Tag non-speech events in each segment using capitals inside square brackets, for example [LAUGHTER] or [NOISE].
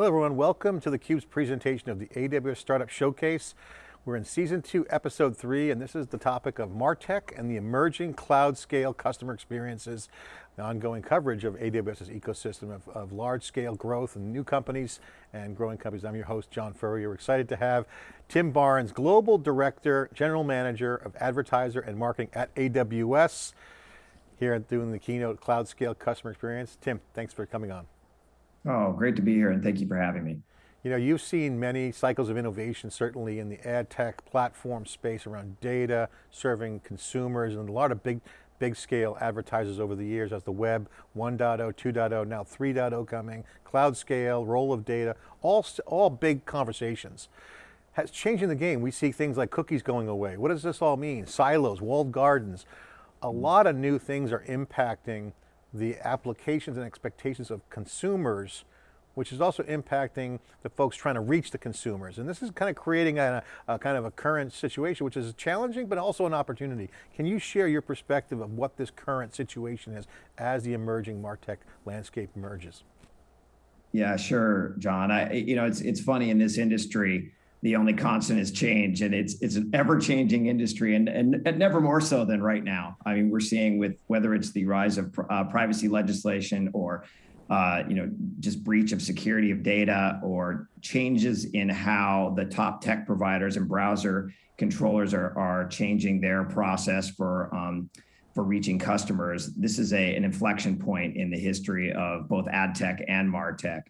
Hello everyone, welcome to theCUBE's presentation of the AWS Startup Showcase. We're in season two, episode three, and this is the topic of MarTech and the emerging cloud scale customer experiences, the ongoing coverage of AWS's ecosystem of, of large scale growth and new companies and growing companies. I'm your host, John Furrier. We're excited to have Tim Barnes, Global Director, General Manager of Advertiser and Marketing at AWS, here doing the keynote Cloud Scale Customer Experience. Tim, thanks for coming on. Oh, great to be here and thank you for having me. You know, you've seen many cycles of innovation, certainly in the ad tech platform space around data, serving consumers, and a lot of big, big scale advertisers over the years as the web 1.0, 2.0, now 3.0 coming, cloud scale, role of data, all, all big conversations. Has changing the game. We see things like cookies going away. What does this all mean? Silos, walled gardens. A lot of new things are impacting the applications and expectations of consumers which is also impacting the folks trying to reach the consumers. And this is kind of creating a, a, kind of a current situation, which is challenging, but also an opportunity. Can you share your perspective of what this current situation is as the emerging MarTech landscape emerges? Yeah, sure, John. I, you know, it's, it's funny in this industry, the only constant is change and it's it's an ever-changing industry and, and, and never more so than right now. I mean, we're seeing with whether it's the rise of uh, privacy legislation or uh, you know, just breach of security of data or changes in how the top tech providers and browser controllers are, are changing their process for um, for reaching customers. This is a, an inflection point in the history of both ad tech and martech.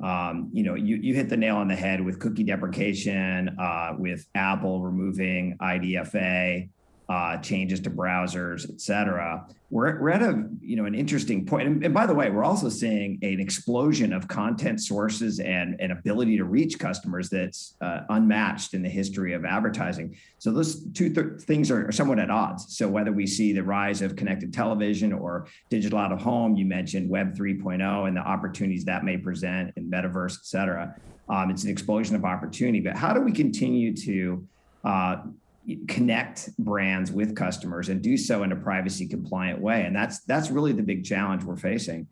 Um, you know, you, you hit the nail on the head with cookie deprecation, uh, with Apple removing IDFA, uh, changes to browsers, et cetera. We're, we're at a, you know, an interesting point. And, and, by the way, we're also seeing an explosion of content sources and an ability to reach customers that's uh, unmatched in the history of advertising. So those two th things are, somewhat at odds. So whether we see the rise of connected television or digital out of home, you mentioned Web 3.0 and the opportunities that may present in metaverse, et cetera. Um, it's an explosion of opportunity, but how do we continue to uh, connect brands with customers and do so in a privacy compliant way. And that's that's really the big challenge we're facing.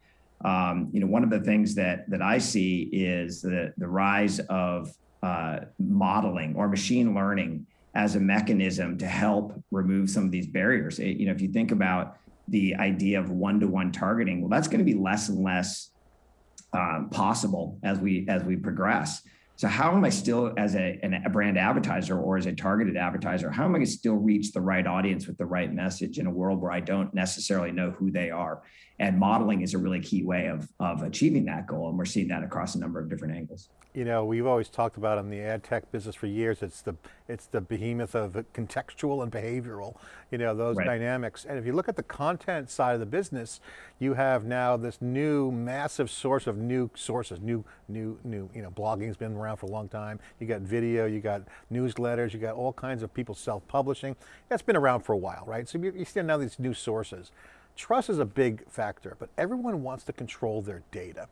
Um, you know, one of the things that that I see is the the rise of uh, modeling or machine learning as a mechanism to help remove some of these barriers. It, you know, if you think about the idea of one-to-one -one targeting, well, that's going to be less and less um, possible as we as we progress. So how am I still as a, a brand advertiser or as a targeted advertiser, how am I going to still reach the right audience with the right message in a world where I don't necessarily know who they are? And modeling is a really key way of, of achieving that goal. And we're seeing that across a number of different angles. You know, we've always talked about in the ad tech business for years, it's the, it's the behemoth of contextual and behavioral, you know, those right. dynamics. And if you look at the content side of the business, you have now this new massive source of new sources, new, new, new, you know, blogging's been around for a long time. You got video, you got newsletters, you got all kinds of people self-publishing. That's been around for a while, right? So you, you see now these new sources. Trust is a big factor, but everyone wants to control their data.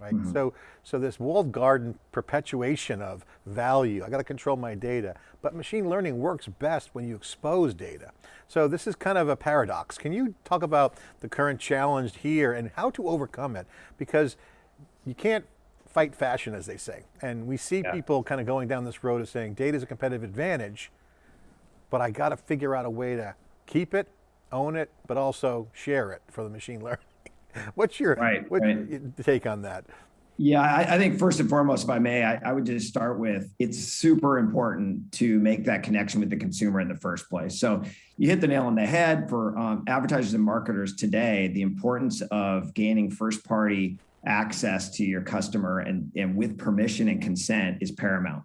Right? Mm -hmm. So, so this walled garden perpetuation of value, I got to control my data, but machine learning works best when you expose data. So this is kind of a paradox. Can you talk about the current challenge here and how to overcome it? Because you can't fight fashion, as they say. And we see yeah. people kind of going down this road of saying data is a competitive advantage, but I got to figure out a way to keep it, own it, but also share it for the machine [LAUGHS] learning. [LAUGHS] what's your, right, what's right. your take on that? Yeah, I, I, think first and foremost, if I may, I, I, would just start with it's super important to make that connection with the consumer in the first place. So you hit the nail on the head for um, advertisers and marketers today, the importance of gaining first party access to your customer and, and with permission and consent is paramount.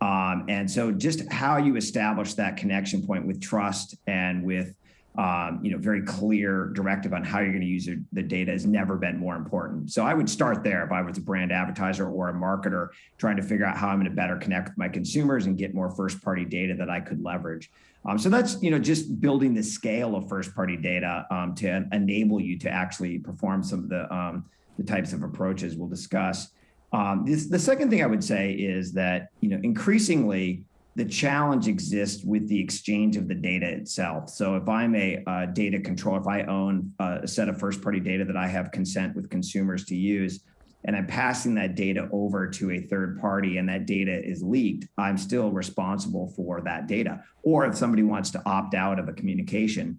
Um, and so just how you establish that connection point with trust and with um, you know, very clear directive on how you're going to use the data has never been more important. So I would start there if I was a brand advertiser or a marketer trying to figure out how I'm going to better connect with my consumers and get more first party data that I could leverage. Um, so that's, you know, just building the scale of first party data um, to enable you to actually perform some of the, um, the types of approaches we'll discuss. Um, this, the second thing I would say is that, you know, increasingly the challenge exists with the exchange of the data itself. So if I'm a uh, data control, if I own a set of first party data that I have consent with consumers to use, and I'm passing that data over to a third party and that data is leaked, I'm still responsible for that data. Or if somebody wants to opt out of a communication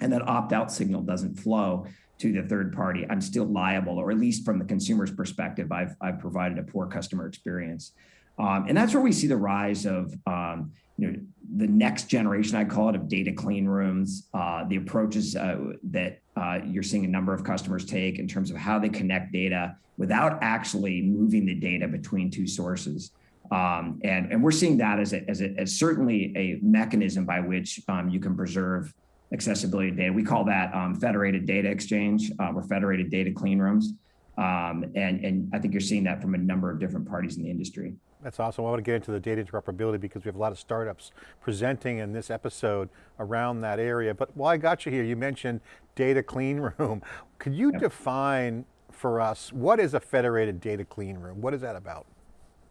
and that opt out signal doesn't flow to the third party, I'm still liable, or at least from the consumer's perspective, I've, I've provided a poor customer experience. Um, and that's where we see the rise of um, you know, the next generation, I call it, of data clean rooms, uh, the approaches uh, that uh, you're seeing a number of customers take in terms of how they connect data without actually moving the data between two sources. Um, and, and we're seeing that as, a, as, a, as certainly a mechanism by which um, you can preserve accessibility data. We call that um, federated data exchange uh, or federated data clean rooms. Um, and, and I think you're seeing that from a number of different parties in the industry. That's awesome. I want to get into the data interoperability because we have a lot of startups presenting in this episode around that area. But while I got you here, you mentioned data clean room. [LAUGHS] Could you yep. define for us, what is a federated data clean room? What is that about?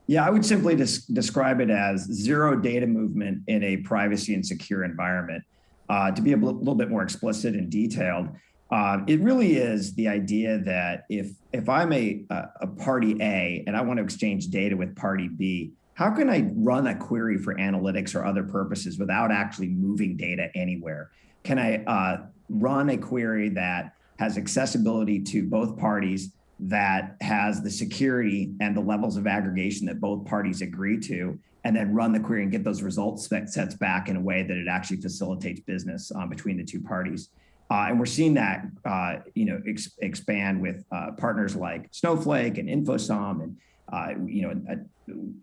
Yeah, I would simply des describe it as zero data movement in a privacy and secure environment. Uh, to be a little bit more explicit and detailed, uh, it really is the idea that if if I'm a, a party A and I want to exchange data with party B, how can I run a query for analytics or other purposes without actually moving data anywhere? Can I uh, run a query that has accessibility to both parties, that has the security and the levels of aggregation that both parties agree to, and then run the query and get those results sets back in a way that it actually facilitates business um, between the two parties. Uh, and we're seeing that, uh, you know, ex expand with uh, partners like Snowflake and InfoSum, and uh, you know, uh,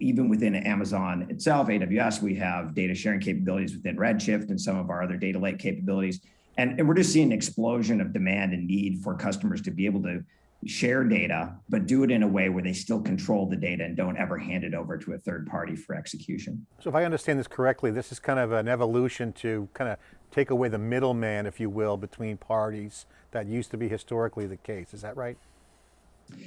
even within Amazon itself, AWS, we have data sharing capabilities within Redshift and some of our other data lake capabilities. And, and we're just seeing an explosion of demand and need for customers to be able to share data, but do it in a way where they still control the data and don't ever hand it over to a third party for execution. So if I understand this correctly, this is kind of an evolution to kind of take away the middleman, if you will, between parties that used to be historically the case. Is that right?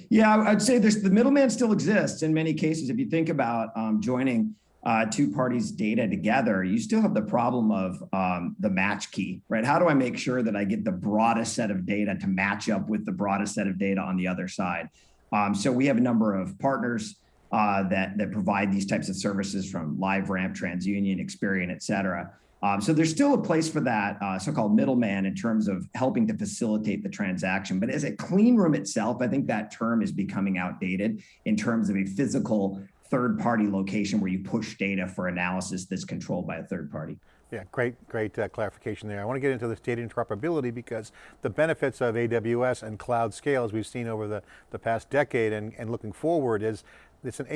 Yeah, I'd say this, the middleman still exists in many cases. If you think about um, joining uh, two parties' data together, you still have the problem of um, the match key, right? How do I make sure that I get the broadest set of data to match up with the broadest set of data on the other side? Um, so we have a number of partners uh, that that provide these types of services from LiveRamp, TransUnion, Experian, et cetera. Um, so there's still a place for that uh, so-called middleman in terms of helping to facilitate the transaction. But as a clean room itself, I think that term is becoming outdated in terms of a physical third party location where you push data for analysis that's controlled by a third party. Yeah, great, great uh, clarification there. I want to get into this data interoperability because the benefits of AWS and cloud scale as we've seen over the, the past decade and, and looking forward is it's an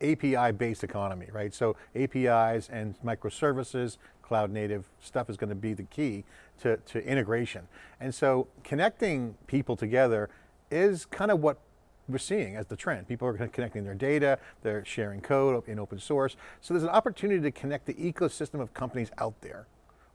API-based economy, right? So APIs and microservices, cloud native stuff is going to be the key to, to integration. And so connecting people together is kind of what we're seeing as the trend. People are connecting their data, they're sharing code in open source. So there's an opportunity to connect the ecosystem of companies out there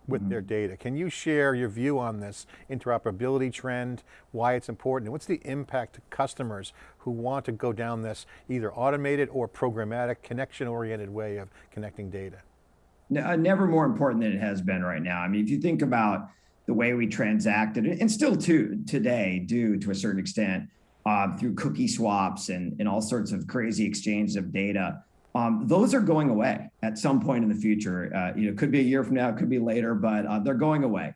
with mm -hmm. their mm-hmm. data. Can you share your view on this interoperability trend, why it's important, and what's the impact to customers who want to go down this either automated or programmatic, connection-oriented way of connecting data? Uh, never more important than it has been right now. I mean, if you think about the way we transacted, and still to today do to a certain extent, uh, through cookie swaps and, and all sorts of crazy exchanges of data. Um, those are going away at some point in the future. Uh, you know, it could be a year from now, it could be later, but uh, they're going away.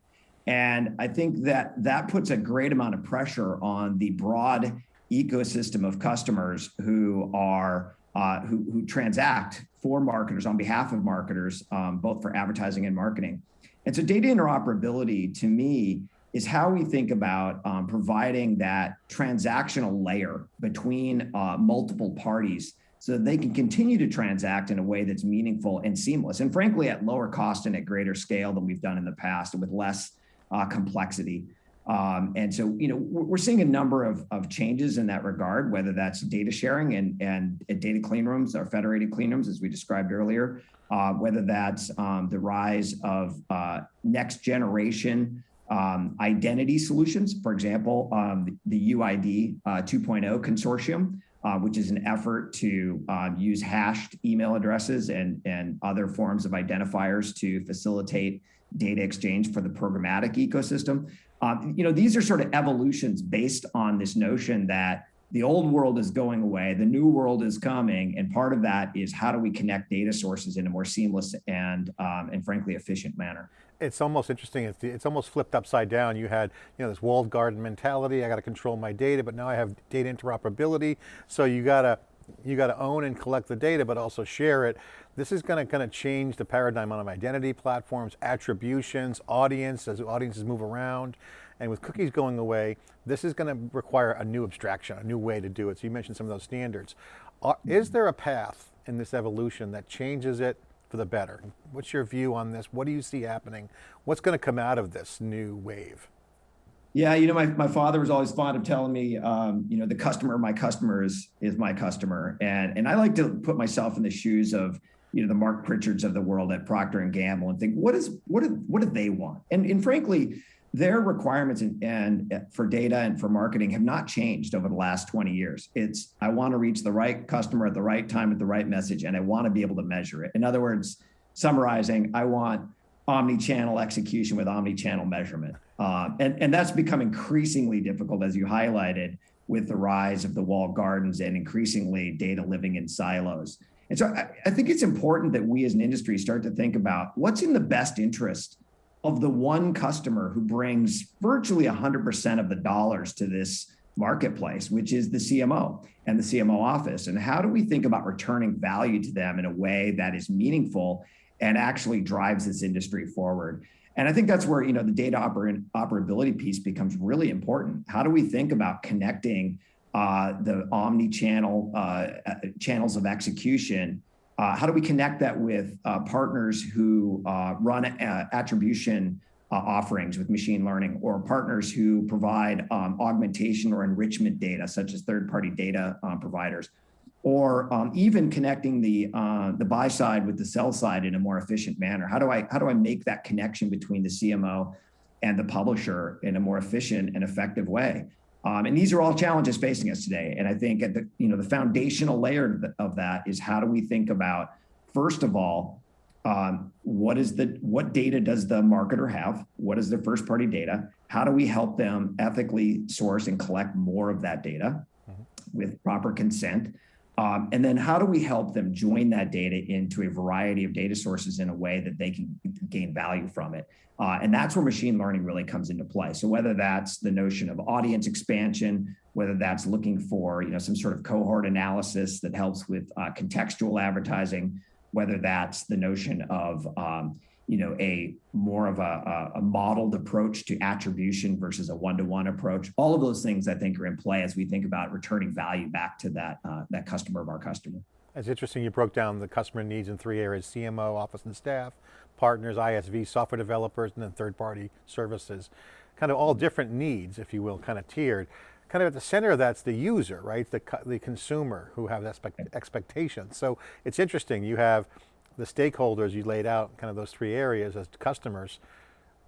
And I think that that puts a great amount of pressure on the broad ecosystem of customers who are uh, who, who, transact for marketers on behalf of marketers, um, both for advertising and marketing. And so data interoperability to me is how we think about um, providing that transactional layer between uh, multiple parties so that they can continue to transact in a way that's meaningful and seamless and frankly at lower cost and at greater scale than we've done in the past and with less uh, complexity. Um, and so, you know, we're seeing a number of, of changes in that regard, whether that's data sharing and, and data clean rooms or federated clean rooms, as we described earlier, uh, whether that's um, the rise of uh, next generation um, identity solutions. For example, um, the UID uh, 2.0 consortium, uh, which is an effort to uh, use hashed email addresses and, and other forms of identifiers to facilitate data exchange for the programmatic ecosystem. Um, you know, these are sort of evolutions based on this notion that the old world is going away, the new world is coming, and part of that is how do we connect data sources in a more seamless and um, and frankly efficient manner. It's almost interesting. It's, it's almost flipped upside down. You had you know this walled garden mentality. I got to control my data, but now I have data interoperability. So you got to you got to own and collect the data, but also share it. This is going to kind of change the paradigm on identity platforms, attributions, audience, as audiences move around. And with cookies going away, this is going to require a new abstraction, a new way to do it. So you mentioned some of those standards. Are, is there a path in this evolution that changes it for the better? What's your view on this? What do you see happening? What's going to come out of this new wave? Yeah, you know, my, my father was always fond of telling me, um, you know, the customer, my customer is, is my customer. And, and I like to put myself in the shoes of, you know, the Mark Pritchards of the world at Procter and Gamble and think, what is, what do, what do they want? And, and frankly, their requirements and, and, uh, for data and for marketing have not changed over the last 20 years. It's I want to reach the right customer at the right time with the right message, and I want to be able to measure it. In other words, summarizing, I want omni-channel execution with omni-channel measurement, uh, and and that's become increasingly difficult as you highlighted with the rise of the walled gardens and increasingly data living in silos. And so I, I think it's important that we as an industry start to think about what's in the best interest of the one customer who brings virtually 100% of the dollars to this marketplace, which is the CMO and the CMO office. And how do we think about returning value to them in a way that is meaningful and actually drives this industry forward? And I think that's where you know the data oper operability piece becomes really important. How do we think about connecting uh, the omni-channel uh, channels of execution uh, how do we connect that with uh, partners who uh, run uh, attribution uh, offerings with machine learning or partners who provide um, augmentation or enrichment data, such as third-party data providers, or um, even connecting the uh, the buy side with the sell side in a more efficient manner? How do I how do I make that connection between the CMO and the publisher in a more efficient and effective way? Um, and these are all challenges facing us today. And I think at the, you know, the foundational layer of that is how do we think about, first of all, um, what is the, what data does the marketer have? What is their first party data? How do we help them ethically source and collect more of that data mm-hmm. with proper consent? Um, and then how do we help them join that data into a variety of data sources in a way that they can gain value from it? Uh, and that's where machine learning really comes into play. So whether that's the notion of audience expansion, whether that's looking for you know some sort of cohort analysis that helps with uh, contextual advertising, whether that's the notion of um, you know a more of a, a, modeled approach to attribution versus a one-to-one approach. All of those things I think are in play as we think about returning value back to that uh, that customer of our customer. It's interesting you broke down the customer needs in three areas, CMO, office and staff, partners, ISV, software developers, and then third-party services. Kind of all different needs, if you will, kind of tiered. Kind of at the center of that's the user, right? The, the consumer who have expect, expectations. So it's interesting, you have the stakeholders you laid out, kind of those three areas as customers,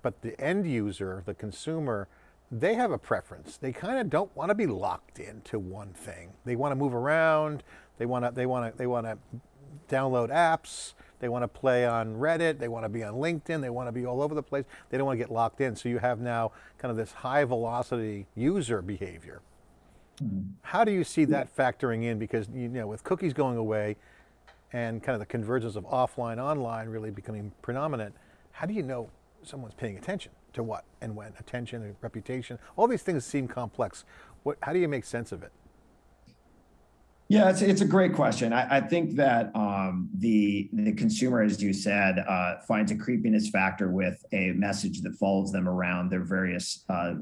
but the end user, the consumer, they have a preference. They kind of don't want to be locked into one thing. They want to move around. They want to, they want to, they want to download apps. They want to play on Reddit. They want to be on LinkedIn. They want to be all over the place. They don't want to get locked in. So you have now kind of this high velocity user behavior. Mm -hmm. How do you see that factoring in? Because you know, with cookies going away and kind of the convergence of offline, online really becoming predominant, how do you know someone's paying attention to what and when? Attention and reputation, all these things seem complex. What, how do you make sense of it? Yeah, it's, it's a great question. I, I think that um, the the consumer, as you said, uh, finds a creepiness factor with a message that follows them around their various uh,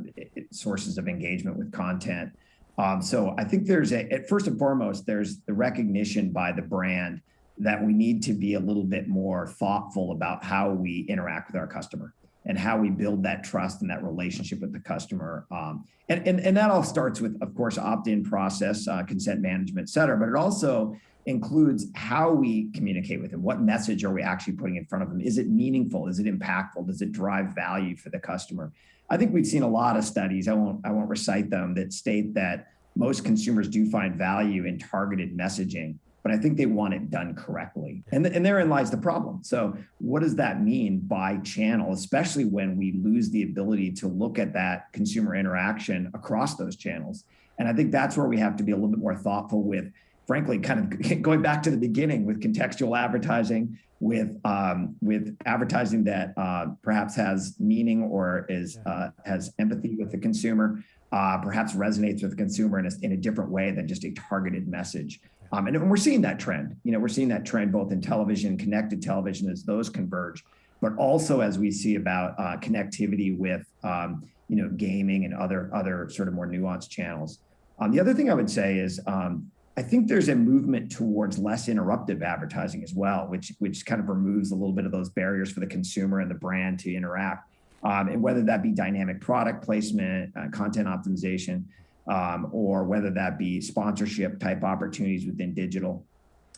sources of engagement with content. Um, so I think there's a, first and foremost, there's the recognition by the brand that we need to be a little bit more thoughtful about how we interact with our customer and how we build that trust and that relationship with the customer. Um, and, and, and that all starts with, of course, opt-in process, uh, consent management, et cetera, but it also includes how we communicate with them. What message are we actually putting in front of them? Is it meaningful? Is it impactful? Does it drive value for the customer? I think we've seen a lot of studies, I won't, I won't recite them, that state that most consumers do find value in targeted messaging but I think they want it done correctly. And, and therein lies the problem. So what does that mean by channel, especially when we lose the ability to look at that consumer interaction across those channels? And I think that's where we have to be a little bit more thoughtful with, frankly, kind of [LAUGHS] going back to the beginning with contextual advertising, with um, with advertising that uh, perhaps has meaning or is uh, has empathy with the consumer, uh, perhaps resonates with the consumer in a, in a different way than just a targeted message. Um, and we're seeing that trend. You know, we're seeing that trend both in television, connected television, as those converge, but also as we see about uh, connectivity with um, you know gaming and other other sort of more nuanced channels. Um, the other thing I would say is um, I think there's a movement towards less interruptive advertising as well, which which kind of removes a little bit of those barriers for the consumer and the brand to interact. Um, and whether that be dynamic product placement, uh, content optimization, um, or whether that be sponsorship type opportunities within digital.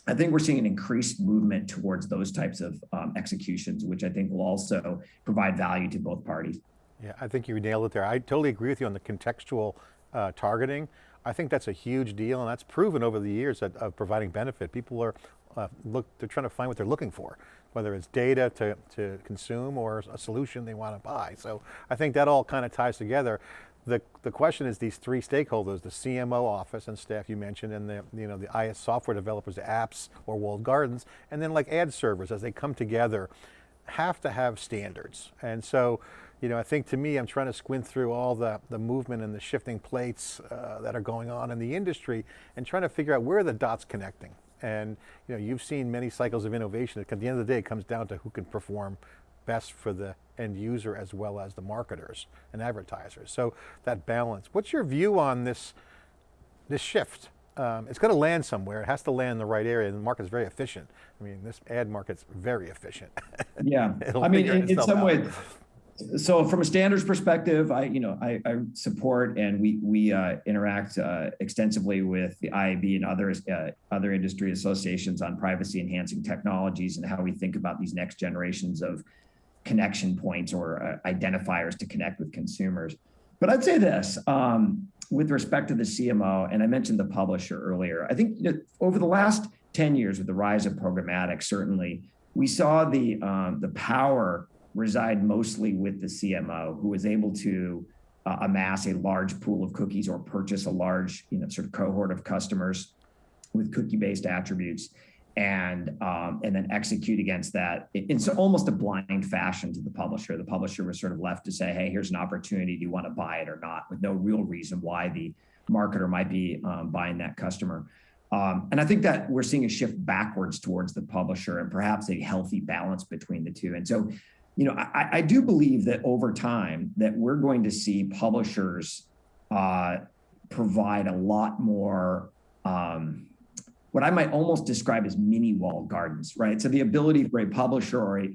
I think we're seeing an increased movement towards those types of um, executions, which I think will also provide value to both parties. Yeah, I think you nailed it there. I totally agree with you on the contextual uh, targeting. I think that's a huge deal and that's proven over the years that, of providing benefit. People are, uh, look, they're trying to find what they're looking for, whether it's data to, to consume or a solution they want to buy. So I think that all kind of ties together. The, the question is these three stakeholders, the CMO office and staff you mentioned, and the, you know, the IS software developers, the apps or walled gardens, and then like ad servers as they come together, have to have standards. And so, you know, I think to me, I'm trying to squint through all the, the movement and the shifting plates uh, that are going on in the industry and trying to figure out where the dots connecting. And you know, you've seen many cycles of innovation. At the end of the day, it comes down to who can perform best for the end user as well as the marketers and advertisers. So that balance. What's your view on this, this shift? Um, it's going to land somewhere. It has to land in the right area. The market's very efficient. I mean, this ad market's very efficient. [LAUGHS] Yeah, I mean, in, in some ways, so from a standards perspective, I you know I, I support and we we uh, interact uh, extensively with the IAB and other uh, other industry associations on privacy enhancing technologies and how we think about these next generations of connection points or uh, identifiers to connect with consumers. But I'd say this um, with respect to the CMO, and I mentioned the publisher earlier. I think you know, over the last 10 years with the rise of programmatic, certainly we saw the um, the power reside mostly with the CMO, who was able to uh, amass a large pool of cookies or purchase a large, you know, sort of cohort of customers with cookie-based attributes and um, and then execute against that. It's almost a blind fashion to the publisher. The publisher was sort of left to say, "Hey, here's an opportunity. Do you want to buy it or not?" With no real reason why the marketer might be um, buying that customer. Um, and I think that we're seeing a shift backwards towards the publisher and perhaps a healthy balance between the two. And so, you know, I, I do believe that over time that we're going to see publishers uh, provide a lot more um, what I might almost describe as mini wall gardens, right? So the ability for a publisher or a,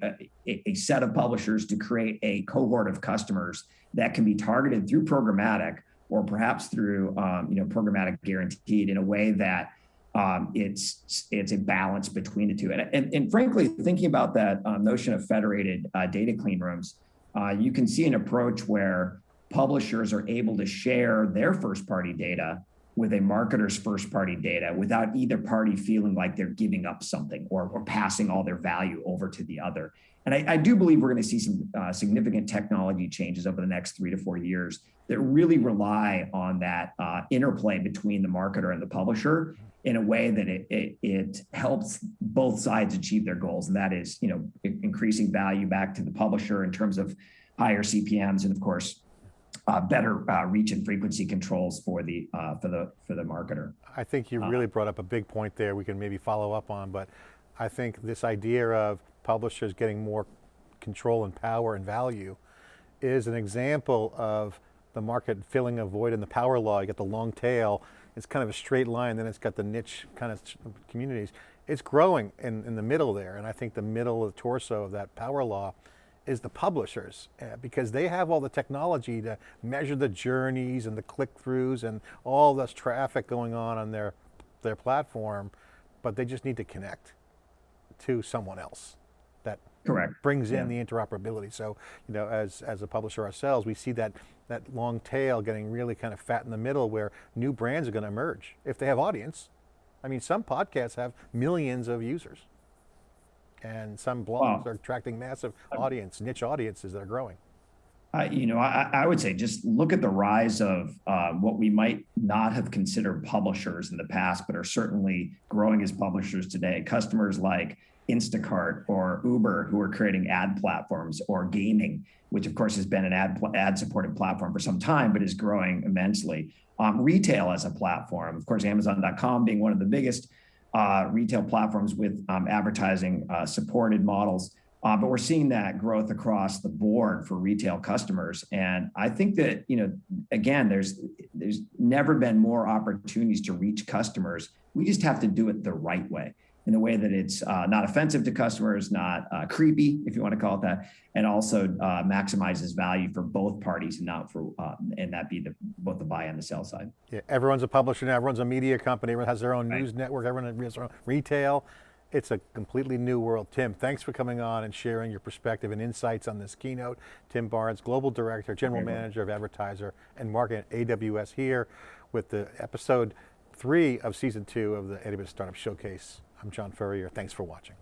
a, a, set of publishers to create a cohort of customers that can be targeted through programmatic or perhaps through um, you know programmatic guaranteed in a way that um, it's it's a balance between the two. And, and, and frankly, thinking about that um, notion of federated uh, data clean rooms, uh, you can see an approach where publishers are able to share their first party data with a marketer's first party data without either party feeling like they're giving up something or, or passing all their value over to the other. And I, I do believe we're going to see some uh, significant technology changes over the next three to four years that really rely on that uh, interplay between the marketer and the publisher in a way that it, it, it, helps both sides achieve their goals. And that is, you know, increasing value back to the publisher in terms of higher CPMs and of course, uh, better uh, reach and frequency controls for the uh, for the for the marketer. I think you really brought up a big point there. We can maybe follow up on, but I think this idea of publishers getting more control and power and value is an example of the market filling a void in the power law. You get the long tail. It's kind of a straight line. Then it's got the niche kind of communities. It's growing in, in the middle there, and I think the middle of the torso of that power law is the publishers uh, because they have all the technology to measure the journeys and the click-throughs and all this traffic going on on their, their platform, but they just need to connect to someone else that Correct. brings in yeah. the interoperability. So, you know, as, as a publisher ourselves, we see that, that long tail getting really kind of fat in the middle where new brands are going to emerge if they have audience. I mean, some podcasts have millions of users and some blogs wow. are attracting massive audience, niche audiences that are growing. I, you know, I, I would say just look at the rise of uh, what we might not have considered publishers in the past, but are certainly growing as publishers today. Customers like Instacart or Uber, who are creating ad platforms, or gaming, which of course has been an ad ad supported platform for some time, but is growing immensely. Um, retail as a platform, of course, Amazon.com being one of the biggest uh, retail platforms with um, advertising uh, supported models. Uh, but we're seeing that growth across the board for retail customers, and I think that you know, again, there's there's never been more opportunities to reach customers. We just have to do it the right way, in a way that it's uh, not offensive to customers, not uh, creepy, if you want to call it that, and also uh, maximizes value for both parties, and not for uh, and that be the both the buy and the sell side. Yeah, everyone's a publisher now. Everyone's a media company. Everyone has their own Right. news network. Everyone has their own retail. It's a completely new world. Tim, thanks for coming on and sharing your perspective and insights on this keynote. Tim Barnes, Global Director, General Okay. Manager of Advertiser and Marketing at AWS here with the episode three of season two of the AWS Startup Showcase. I'm John Furrier. Thanks for watching.